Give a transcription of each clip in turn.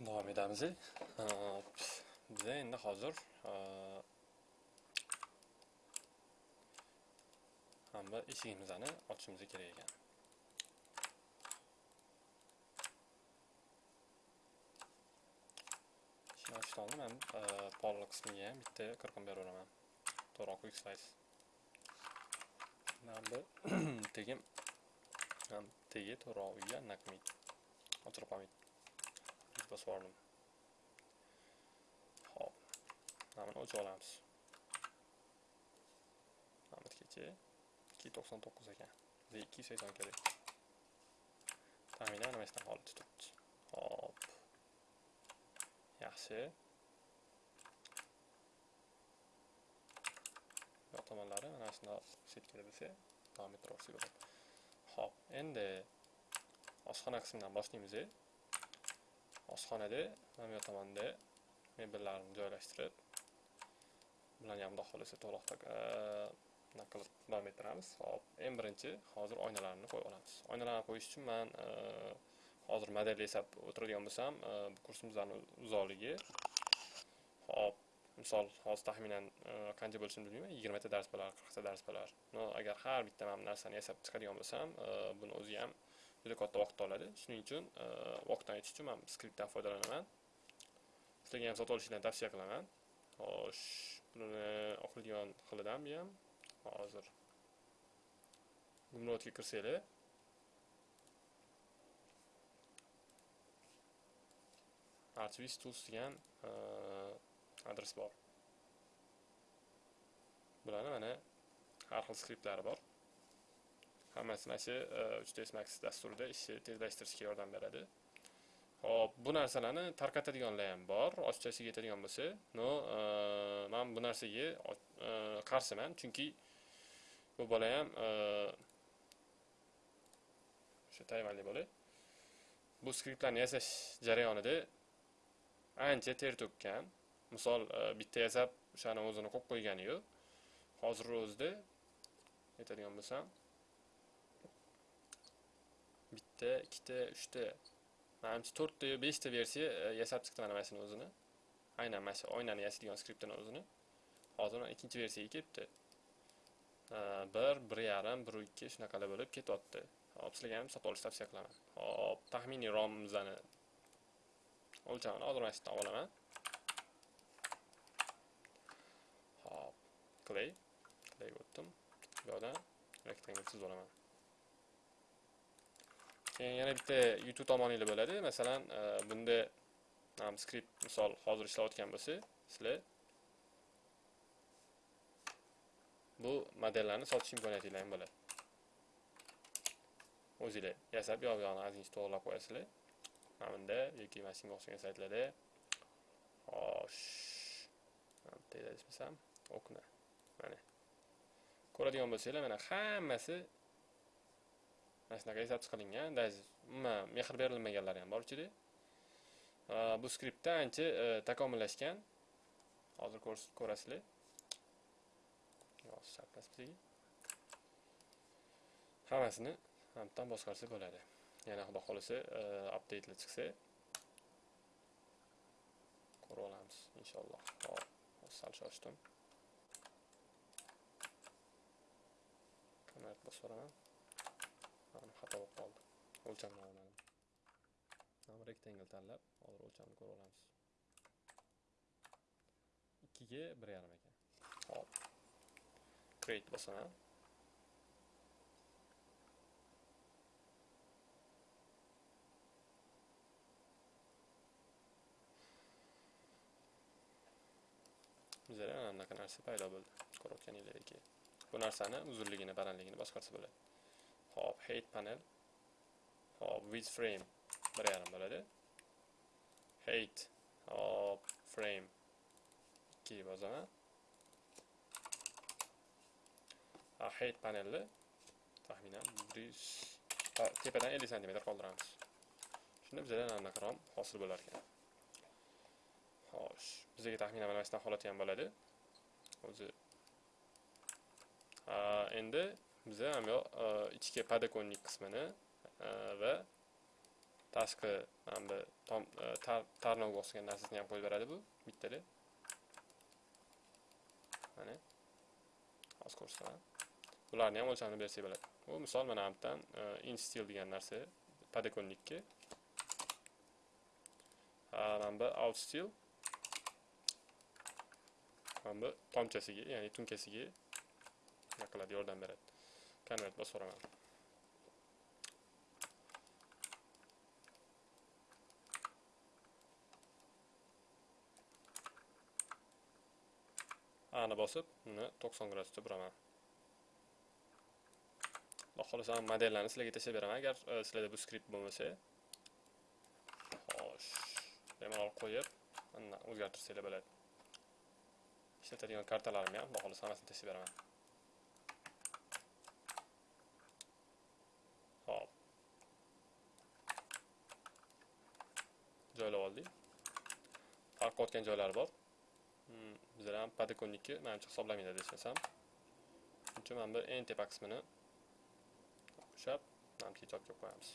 davom etamiz biza endi hozir hamma eshigimizni ochishimiz kerak ekan. Eshikni ochishni oldin man pol qismiga ham bitta qirqim beraveraman to'g'ri quick slice mana bu tegim ham tegi to'g'ri uyga naqmaydi ochirib qolmaydi bosib yubordim hop mana buni olamiz mana buniki ikki to'qson to'qqiz ekan bizga ikki yuz sakson kerak taxminan mana holatda turibdi hop yaxshi yoq tomonlari mana shundoq setkada bo'lsa davom ettiraversak bo'ladi hop endi oshxona qismidan boshlaymiz oshxonada mana bu tomonda mebellarni joylashtirib bularni ham xudo xohlasa to'liq e, bunaqa qilib davom ettiramiz. Hop eng birinchi hozir oynalarni qo'yib olamiz. Oynalarni qo'yish uchun man e, hozir model yasab o'tiradigan bo'lsam e, bu kursimizni uzoqligi hop misol hozir taxminan qancha bo'lishini bilmayman yigirmata dars bo'lar qirqta dars bo'lar. Agar har bitta mana bu narsani yasab chiqadigan bo'lsam buni o'zi ham juda katta vaqt oladi shuning uchun e, vaqtdan aytish uchun man skriptdan foydalanaman. Sizlarga ham sotib olishinglarni tavsiya qilaman. Xo'sh buni o'qiladigan xilidan bu ham hozir gumrodga kirsanglar. Archvis tools degan e, adres bor. Bularni mana har xil skriptlari bor. Hammasi mana shu e, 3ds max dasturida ishni tezlashtirishga yordam beradi hop bu narsalarni tarqatadiganlar ham bor ochiqchasiga yetadigan bo'lsa no e, man bu narsaga qarshiman chunki bu bola ham o'sha e, tayvanli bola bu skriptlarni yasash jarayonida ancha ter to'kkan misol bitta yasab o'shani o'zini qo'yib qo'ygani yo'q hozirni o'zida aytadigan bo'lsam bitta ikkita uchta manimcha to'rtta yo beshta versiya yasab chiqdi mana shuni o'zini aynan mana shu oynani yasaydigan skriptini o'zini hozir mana ikkinchi versiyaga kelibdi bir bir yarim bir ikki shunaqalar bo'lib ketyapti hop sizlarga ham sotib olishni tavsiya qilaman hop taxminiy romimizni o'lchamini hozir mana shu yerdan olaman hop clay clayga o'tdim bu yoqdan rectangle chizib olaman keyin yana bitta youtube tomoninglar bo'ladi. Masalan e, bunda skript misol hozir ishlayotgan bo'lsa sizlar bu modellarni sotish imkoniyatinglar ham bo'ladi. O'zinglar yasab yoq yog'ini ozgincha to'g'irlab qo'yasizlar. Mana bunda yoki mana shunga o'xshagan saytlarda xo'sh bitta adashmasam okna mana. Ko'radigan bo'lsanglar mana hammasi mana shunaqa yasab qilingan. Даже umuman mehr berilmaganlari ham bor ichida. Bu skriptda ancha e, takomillashgan. Hozir ko'rasizlar. Hammasini hamdan boshqarsa bo'ladi. Yana xudo xohlasa e, updatelar chiqsa ko'rib olamiz inshaalloh. Hop sal shoshdim. Kamerani bosib boraman xato bo'lib qoldi. O'lchamni olmadim. Mana rectangle tanlab hozir o'lchamni ko'rib olamiz. Ikkiga bir yarim ekan. Hop. Create bosaman. Bizada ana bunaqa narsa paydo bo'ldi. Ko'rayotganinglardek bu narsani uzunligini balandligini boshqarsa bo'ladi. Hop, height panel. Hop, width frame 1 yarim bo'ladi. Height hop frame 2 bozaman. Ha, height panelni taxminan 100 tepadan 50 sm qoldiramiz. Shunda bizda nanaqarom hosil bo'lar ekan. Xo'sh, bizga taxminan mana holat ham bo'ladi. O'zi endi biza ham yoq ichki podokonnik qismini va tashqi mana bu tarnovga o'xshagan narsasini ham qo'yib beradi bu bittali mana hozir ko'rsataman bularni ham o'lchamini bersak bo'ladi bu misol mana bu yerdan instil degan narsa podokонникке mana bu outstil mana bu tomchasiga ya'ni tunkasiga nima qiladi yordam beradi konvert bosib yuboraman ani bosib uni 90 gradusda buraman xudo xohlasa modellarni sizlarga tashlab beraman agar sizlarda bu skript bo'lmasa xo'sh bemalol qo'yib o'zgartirsanglar bo'ladi ishlatadigan kartalarimni ham va xohlasa hammasini tashlab beraman farq joylari bor. Hmm, bizlar ham podokонникке manimcha hisoblamaydi desam shuning uchun mana bu eng tepa qismini ushlab manimcha ijodga qo'yamiz.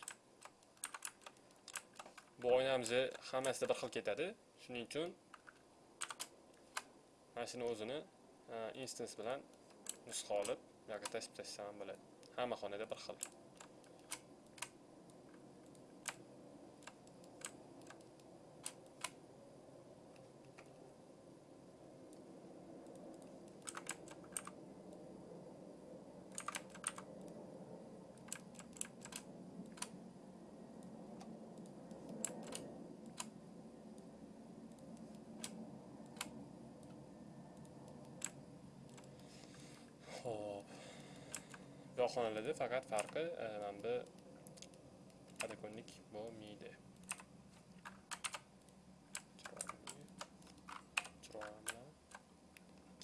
Bu oynamizni hammasida bir xil ketadi. Shuning uchun mana shuni o'zini instance bilan nusxa olib bu yoqqa tashib tashlasam ham bo'ladi. Hamma xonada bir xil. Xo'p. Bu faqat farqi mana bu adakonlik bo'lmaydi. Chiroyli.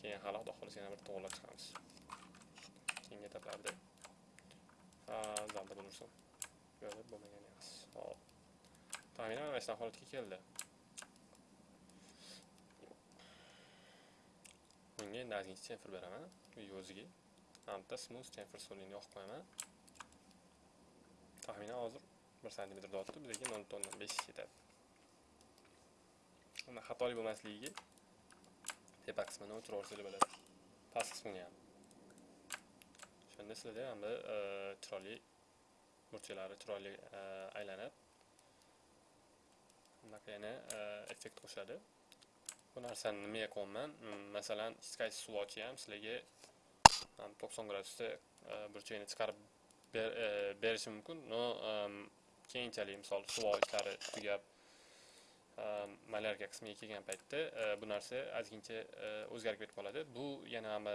Keyin hali xudo yana bir to'g'irlab chiqamiz. Keyingi etaplarda. Ha, zalda bo'lursin. Yo'q, bo'lmagan emas. Hop. Taxminan mana shunaqa holatga keldi. Bunga endi chamfer beraman. uy o'ziga hamda smooth chamfer solini yoqib qo'yaman. Taxminan hozir bir santimetr dotdi bizga nol butun o'ndan besh ketadi uni xatolik bo'lmasligiga tepa qismini o'chirib yuborsanglar bo'ladi past qismini ham. O'shanda sizlarda ham bir e, chiroyli burchaklari chiroyli aylanadi aylanib bunaqa yana e, effekt qo'shadi bu narsani nimaga qo'yaman hmm, masalan sky qaysi ham sizlarga 90 gradusda e, burchakni chiqarib e, berishi mumkin. Но e, keyinchalik misol suv ishlari tugab malyarka qismiga kelgan paytda bu narsa ozgincha o'zgarib ketib qoladi. Bu yana ham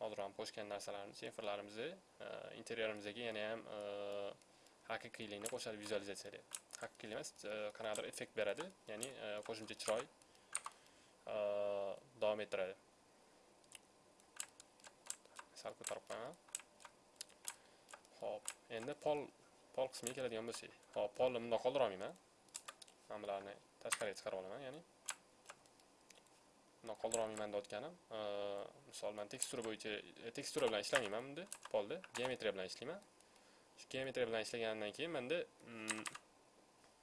hozir ham qo'shgan narsalarimiz sensorlarimizni interyerimizga yana ham haqiqiylikni qo'shadi vizualizatsiyaga haqiqiy emas qanaqadir effekt beradi. Ya'ni qo'shimcha chiroy davom ettiradi sal ko'tarib qo'yaman ho'p endi pol pol qismiga keladigan bo'lsak hop polni bundoq qoldira olmayman mana bularni tashqariga chiqarib olaman ya'ni bundoq qoldira olmayman deyotganim misol man tekstura bo'yicha tekstura bilan ishlamayman bunda polda geometriya bilan ishlayman shu geometriya bilan ishlagandan keyin manda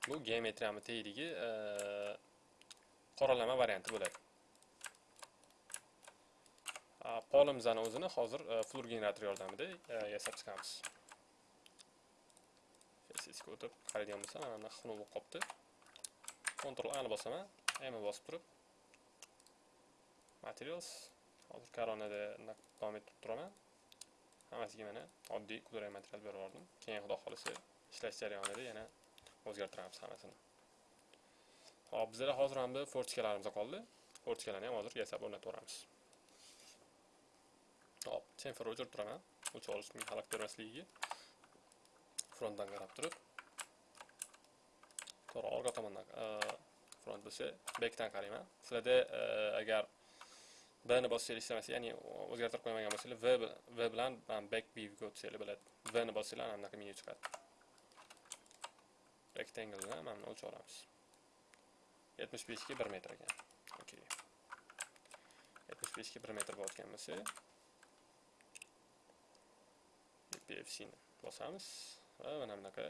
bu geometriyani tagidagi qoralama varianti bo'ladi. A, o'zini hozir fluor flur generator yordamida e, yasab chiqamiz. Ssga o'tib qaraydigan bo'lsam mana bunaqa xunuk bo'lib qolibdi Ctrl A ni bosaman M bosib turib. Materials hozir koronada davom ettirib turaman. Hammasiga mana oddiy kulrang material berib yubordim keyin xudo xohlasa ishlash jarayonida yana o'zgartiramiz hammasini. Hop bizda hozir ham bu fortikalarimiz qoldi. Fortikalarni ham hozir yasab o'rnatib yuboramiz hop chamfer o'chirib turaman. O'ch olishning xalaqit bermasligiga frontdan qarab turib. To'g'ri orqa tomondan e, front bo'lsa backdan qarayman sizlarda e, agar b ni bossanglar ishlamasa ya'ni o'zgartirib qo'ymagan bo'lsanglar v v bilan man back viewga o'tsanglar bo'ladi v ni bossanglar anaqa bunaqa menyu chiqadi. Rectangle mana buni o'lchab olamiz. 75 ga 1 metr ekan okey 75 ga 1 metr bo'layotgan bo'lsa pfc ni bosamiz va mana bunaqa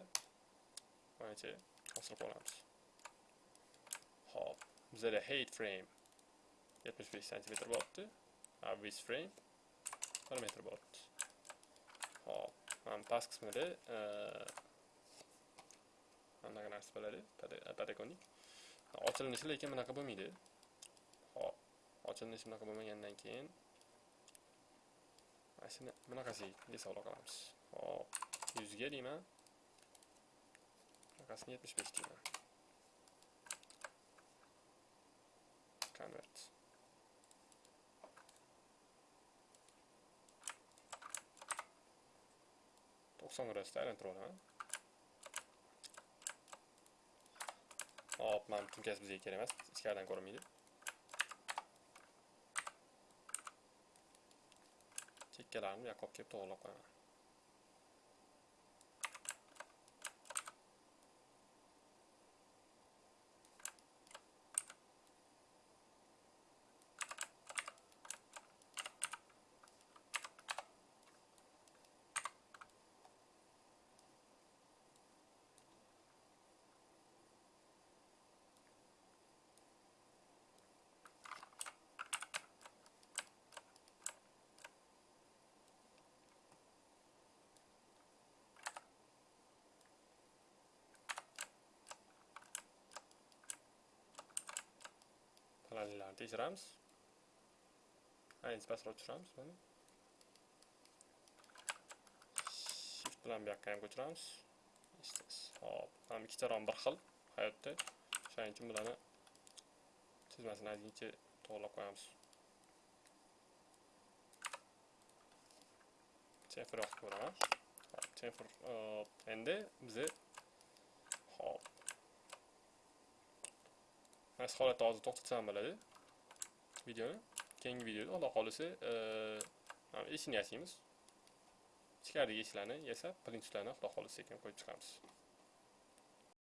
boyacha hosil olamiz ho'p bizada height frame 75 cm bo'libdi width frame 1 metr bo'libdi hop mana past qismida anaqa narsa bo'ladi patagonik ochilinishi lekin bunaqa bo'lmaydi. Hop ochilinishi bunaqa bo'lmagandan keyin mana shuni bunaqasiga hisoblab qilamiz. Hop yuzga deyman. Bunaqasini yetmish besh deyman. Convert to'qson gradusda aylantirib olaman. Hop mana tunkasi bizga kerak emas ichkaridan ko'rinmaydi chekkalarini yoqib olib kelib to'g'irlab qo'yaman panellarni tekshiramiz ayni pastroq tushiramiz mana shift bilan bu yoqqa ham ko'chiramiz hop ham ikkita rom bir xil hayotda shuning uchun bularni chizmasini ozgincha to'g'irlab qo'yamiz chamfer yoqib ko'raman chamfer endi bizni hop qaysi holatda hozir to'xtatsam bo'ladi videoni keyingi videoda xudo xohlasa e, eshikni yasaymiz ichkaridagi eshiklarni yasab prinsiplarni xudo xohlasa ekan qo'yib chiqamiz.